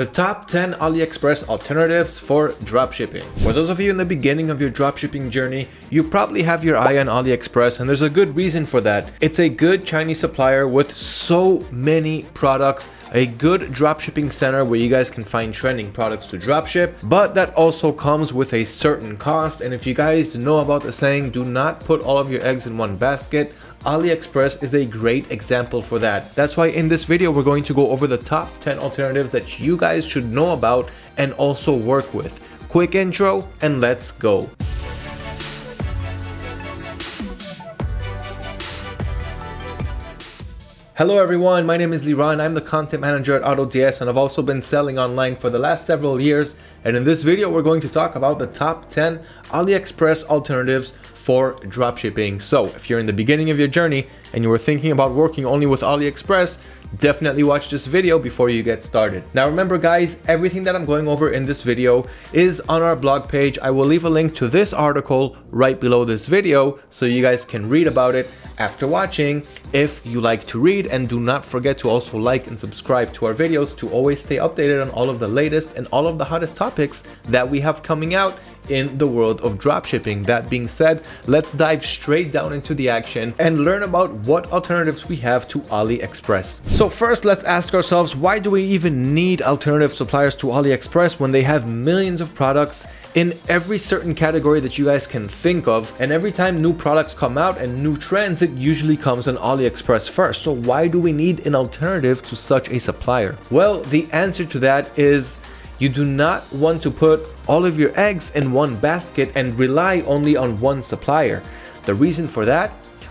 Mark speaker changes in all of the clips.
Speaker 1: The top 10 AliExpress alternatives for dropshipping. For those of you in the beginning of your dropshipping journey, you probably have your eye on AliExpress and there's a good reason for that. It's a good Chinese supplier with so many products, a good dropshipping center where you guys can find trending products to dropship, but that also comes with a certain cost. And if you guys know about the saying, do not put all of your eggs in one basket, AliExpress is a great example for that. That's why in this video, we're going to go over the top 10 alternatives that you guys should know about and also work with. Quick intro and let's go. Hello everyone, my name is Liran, I'm the content manager at AutoDS and I've also been selling online for the last several years and in this video we're going to talk about the top 10 AliExpress alternatives for dropshipping. So if you're in the beginning of your journey and you were thinking about working only with AliExpress, definitely watch this video before you get started. Now remember guys, everything that I'm going over in this video is on our blog page. I will leave a link to this article right below this video so you guys can read about it after watching if you like to read and do not forget to also like and subscribe to our videos to always stay updated on all of the latest and all of the hottest topics that we have coming out in the world of dropshipping. That being said, let's dive straight down into the action and learn about what alternatives we have to AliExpress. So first, let's ask ourselves, why do we even need alternative suppliers to AliExpress when they have millions of products in every certain category that you guys can think of and every time new products come out and new trends it usually comes on AliExpress first so why do we need an alternative to such a supplier well the answer to that is you do not want to put all of your eggs in one basket and rely only on one supplier. The reason for that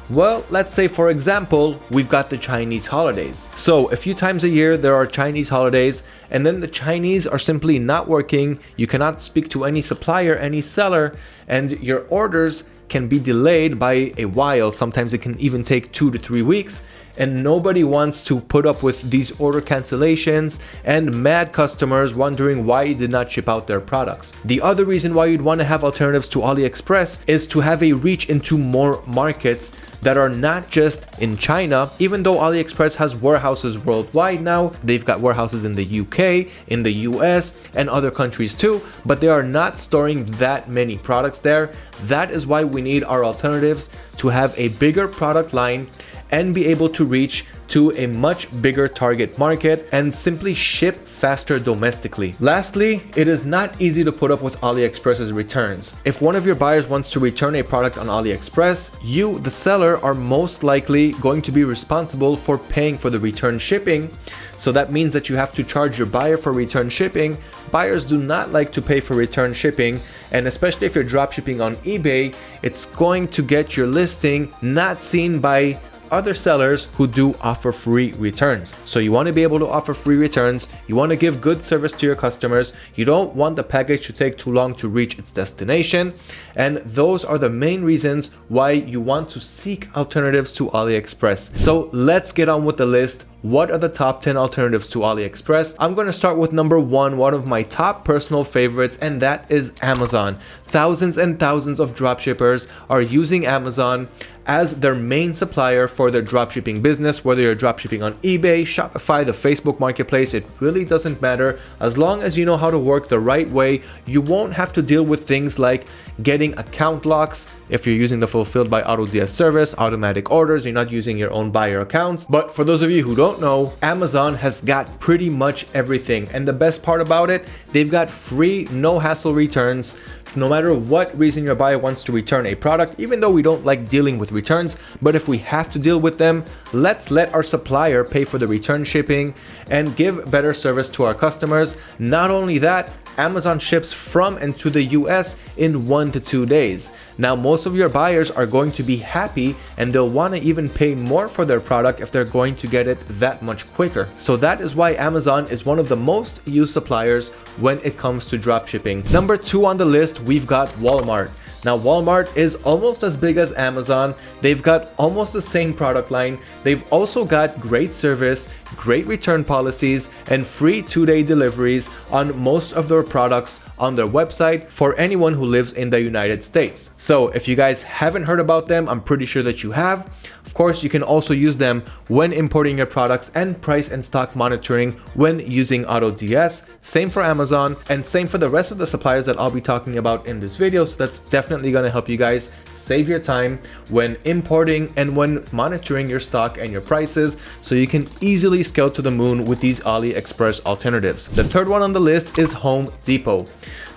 Speaker 1: well, let's say for example, we've got the Chinese holidays. So a few times a year there are Chinese holidays and then the Chinese are simply not working. You cannot speak to any supplier, any seller, and your orders can be delayed by a while. Sometimes it can even take two to three weeks and nobody wants to put up with these order cancellations and mad customers wondering why you did not ship out their products. The other reason why you'd want to have alternatives to AliExpress is to have a reach into more markets that are not just in China, even though AliExpress has warehouses worldwide now, they've got warehouses in the UK, in the US, and other countries too, but they are not storing that many products there. That is why we need our alternatives to have a bigger product line and be able to reach to a much bigger target market and simply ship faster domestically. Lastly, it is not easy to put up with AliExpress's returns. If one of your buyers wants to return a product on AliExpress, you, the seller, are most likely going to be responsible for paying for the return shipping. So that means that you have to charge your buyer for return shipping. Buyers do not like to pay for return shipping and especially if you're dropshipping on eBay, it's going to get your listing not seen by other sellers who do offer free returns. So you want to be able to offer free returns. You want to give good service to your customers. You don't want the package to take too long to reach its destination. And those are the main reasons why you want to seek alternatives to AliExpress. So let's get on with the list what are the top 10 alternatives to AliExpress? I'm going to start with number one, one of my top personal favorites, and that is Amazon. Thousands and thousands of dropshippers are using Amazon as their main supplier for their dropshipping business, whether you're dropshipping on eBay, Shopify, the Facebook marketplace, it really doesn't matter. As long as you know how to work the right way, you won't have to deal with things like getting account locks if you're using the fulfilled by AutoDS service, automatic orders, you're not using your own buyer accounts. But for those of you who don't know, Amazon has got pretty much everything. And the best part about it, they've got free, no hassle returns. No matter what reason your buyer wants to return a product, even though we don't like dealing with returns, but if we have to deal with them, let's let our supplier pay for the return shipping and give better service to our customers. Not only that, Amazon ships from and to the US in one to two days. Now, most of your buyers are going to be happy and they'll want to even pay more for their product if they're going to get it that much quicker. So that is why Amazon is one of the most used suppliers when it comes to dropshipping. Number two on the list, we've got Walmart. Now Walmart is almost as big as Amazon. They've got almost the same product line. They've also got great service. Great return policies, and free two-day deliveries on most of their products on their website for anyone who lives in the United States. So if you guys haven't heard about them, I'm pretty sure that you have. Of course, you can also use them when importing your products and price and stock monitoring when using AutoDS. Same for Amazon and same for the rest of the suppliers that I'll be talking about in this video. So that's definitely going to help you guys save your time when importing and when monitoring your stock and your prices so you can easily scale to the moon with these AliExpress alternatives. The third one on the list is Home Depot.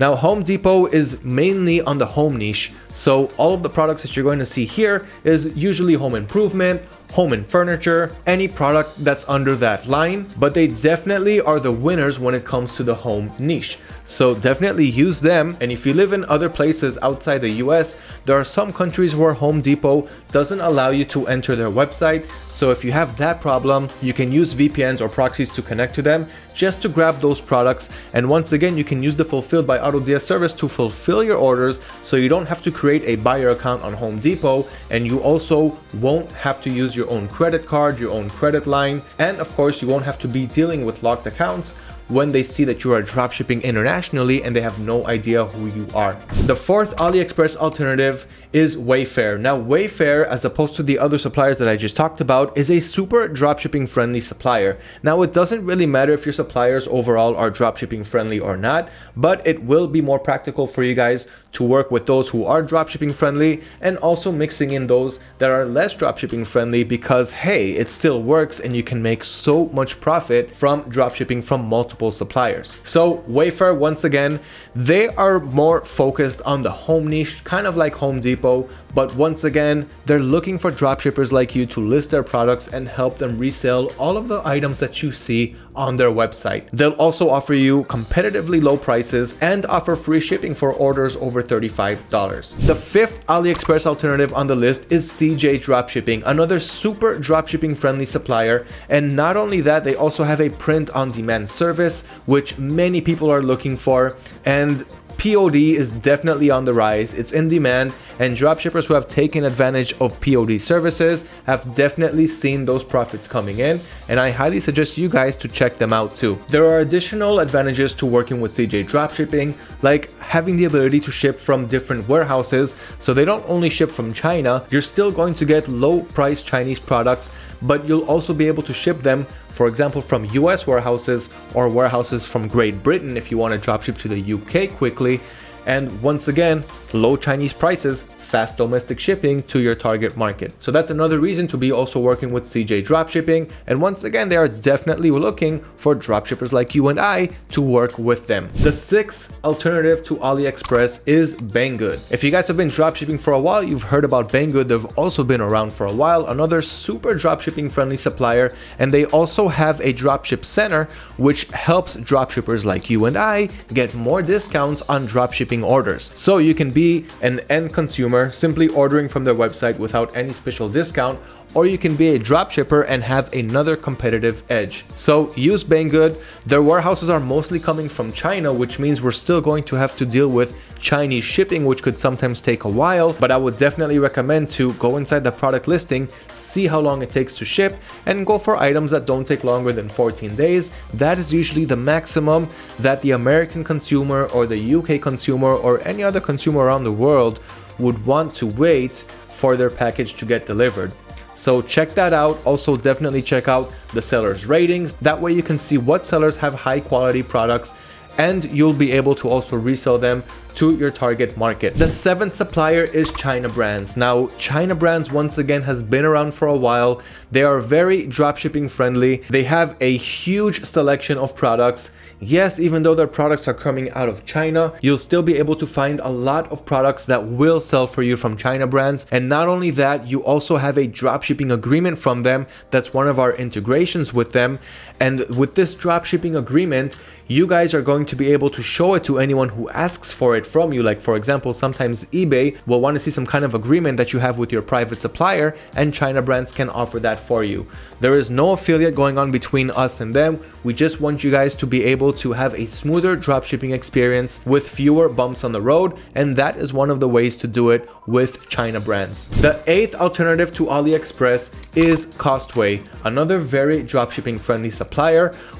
Speaker 1: Now Home Depot is mainly on the home niche, so all of the products that you're going to see here is usually home improvement, home and furniture, any product that's under that line, but they definitely are the winners when it comes to the home niche. So definitely use them. And if you live in other places outside the US, there are some countries where Home Depot doesn't allow you to enter their website. So if you have that problem, you can use VPNs or proxies to connect to them just to grab those products. And once again, you can use the Fulfilled by AutoDS service to fulfill your orders so you don't have to create a buyer account on Home Depot and you also won't have to use your own credit card, your own credit line, and of course you won't have to be dealing with locked accounts when they see that you are dropshipping internationally and they have no idea who you are. The fourth AliExpress alternative is Wayfair. Now Wayfair, as opposed to the other suppliers that I just talked about, is a super dropshipping friendly supplier. Now it doesn't really matter if your suppliers overall are dropshipping friendly or not, but it will be more practical for you guys to work with those who are dropshipping friendly and also mixing in those that are less dropshipping friendly because hey, it still works and you can make so much profit from dropshipping from multiple suppliers. So Wayfair, once again, they are more focused on the home niche, kind of like Home Depot but once again, they're looking for dropshippers like you to list their products and help them resell all of the items that you see on their website. They'll also offer you competitively low prices and offer free shipping for orders over $35. The fifth AliExpress alternative on the list is CJ Dropshipping, another super dropshipping friendly supplier. And not only that, they also have a print on demand service, which many people are looking for. And POD is definitely on the rise, it's in demand, and dropshippers who have taken advantage of POD services have definitely seen those profits coming in, and I highly suggest you guys to check them out too. There are additional advantages to working with CJ Dropshipping, like having the ability to ship from different warehouses, so they don't only ship from China, you're still going to get low price Chinese products, but you'll also be able to ship them for example, from US warehouses or warehouses from Great Britain if you want to dropship to the UK quickly. And once again, low Chinese prices fast domestic shipping to your target market. So that's another reason to be also working with CJ Dropshipping. And once again, they are definitely looking for dropshippers like you and I to work with them. The sixth alternative to AliExpress is Banggood. If you guys have been dropshipping for a while, you've heard about Banggood. They've also been around for a while, another super dropshipping friendly supplier. And they also have a dropship center, which helps dropshippers like you and I get more discounts on dropshipping orders. So you can be an end consumer simply ordering from their website without any special discount, or you can be a dropshipper and have another competitive edge. So use Banggood. Their warehouses are mostly coming from China, which means we're still going to have to deal with Chinese shipping, which could sometimes take a while, but I would definitely recommend to go inside the product listing, see how long it takes to ship, and go for items that don't take longer than 14 days. That is usually the maximum that the American consumer or the UK consumer or any other consumer around the world would want to wait for their package to get delivered. So check that out. Also definitely check out the seller's ratings. That way you can see what sellers have high quality products and you'll be able to also resell them to your target market. The seventh supplier is China Brands. Now, China Brands once again has been around for a while. They are very dropshipping friendly. They have a huge selection of products. Yes, even though their products are coming out of China, you'll still be able to find a lot of products that will sell for you from China Brands. And not only that, you also have a dropshipping agreement from them. That's one of our integrations with them. And with this drop shipping agreement, you guys are going to be able to show it to anyone who asks for it from you. Like for example, sometimes eBay will want to see some kind of agreement that you have with your private supplier and China brands can offer that for you. There is no affiliate going on between us and them. We just want you guys to be able to have a smoother dropshipping experience with fewer bumps on the road. And that is one of the ways to do it with China brands. The eighth alternative to AliExpress is Costway, another very dropshipping friendly supplier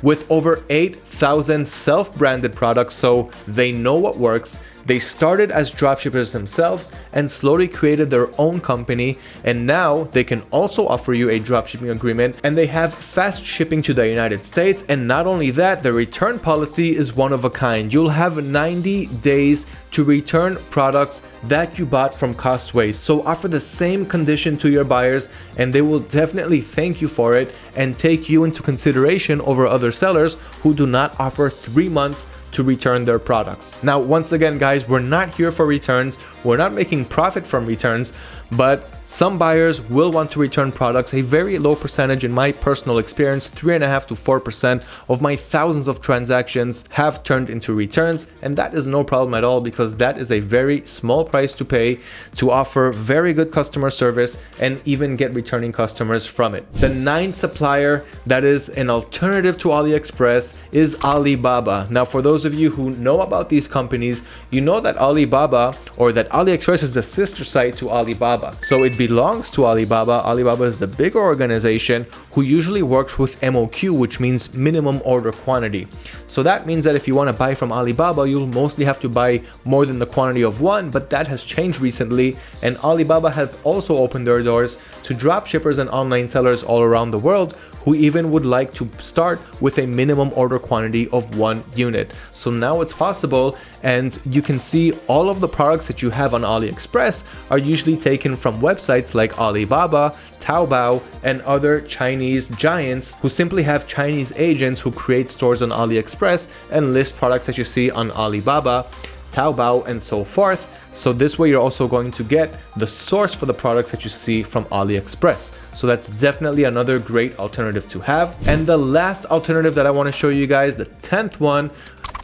Speaker 1: with over 8,000 self-branded products so they know what works they started as dropshippers themselves and slowly created their own company and now they can also offer you a dropshipping agreement and they have fast shipping to the United States and not only that, the return policy is one of a kind. You'll have 90 days to return products that you bought from Costway. So offer the same condition to your buyers and they will definitely thank you for it and take you into consideration over other sellers who do not offer three months to return their products. Now, once again, guys, we're not here for returns. We're not making profit from returns, but some buyers will want to return products. A very low percentage in my personal experience, three and a half to 4% of my thousands of transactions have turned into returns. And that is no problem at all because that is a very small price to pay to offer very good customer service and even get returning customers from it. The ninth supplier that is an alternative to AliExpress is Alibaba. Now, for those of you who know about these companies, you know that Alibaba or that AliExpress is a sister site to Alibaba. So it belongs to Alibaba. Alibaba is the bigger organization who usually works with MOQ, which means minimum order quantity. So that means that if you want to buy from Alibaba, you'll mostly have to buy more than the quantity of one, but that has changed recently. And Alibaba have also opened their doors to drop shippers and online sellers all around the world who even would like to start with a minimum order quantity of one unit. So now it's possible and you can see all of the products that you have on AliExpress are usually taken from websites like Alibaba, Taobao, and other Chinese giants who simply have Chinese agents who create stores on AliExpress and list products that you see on Alibaba, Taobao, and so forth. So this way you're also going to get the source for the products that you see from AliExpress. So that's definitely another great alternative to have. And the last alternative that I want to show you guys, the 10th one,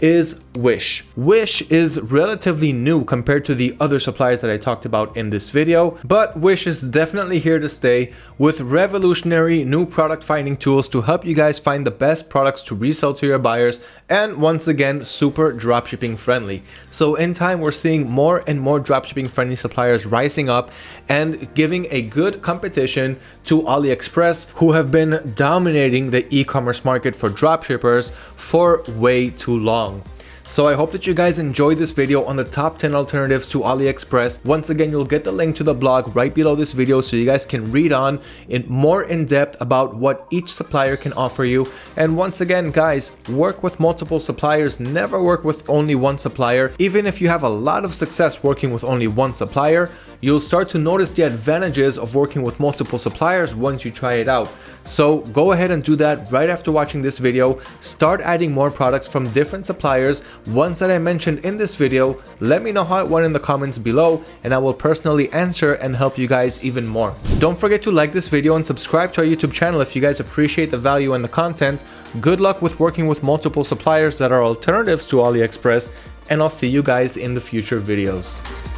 Speaker 1: is Wish. Wish is relatively new compared to the other suppliers that I talked about in this video, but Wish is definitely here to stay with revolutionary new product finding tools to help you guys find the best products to resell to your buyers and once again super dropshipping friendly. So in time we're seeing more and more dropshipping friendly suppliers rising up and giving a good competition to AliExpress who have been dominating the e-commerce market for dropshippers for way too long. So I hope that you guys enjoyed this video on the top 10 alternatives to AliExpress. Once again, you'll get the link to the blog right below this video so you guys can read on in more in depth about what each supplier can offer you. And once again, guys, work with multiple suppliers. Never work with only one supplier. Even if you have a lot of success working with only one supplier, you'll start to notice the advantages of working with multiple suppliers once you try it out. So go ahead and do that right after watching this video. Start adding more products from different suppliers, ones that I mentioned in this video. Let me know how it went in the comments below and I will personally answer and help you guys even more. Don't forget to like this video and subscribe to our YouTube channel if you guys appreciate the value and the content. Good luck with working with multiple suppliers that are alternatives to AliExpress and I'll see you guys in the future videos.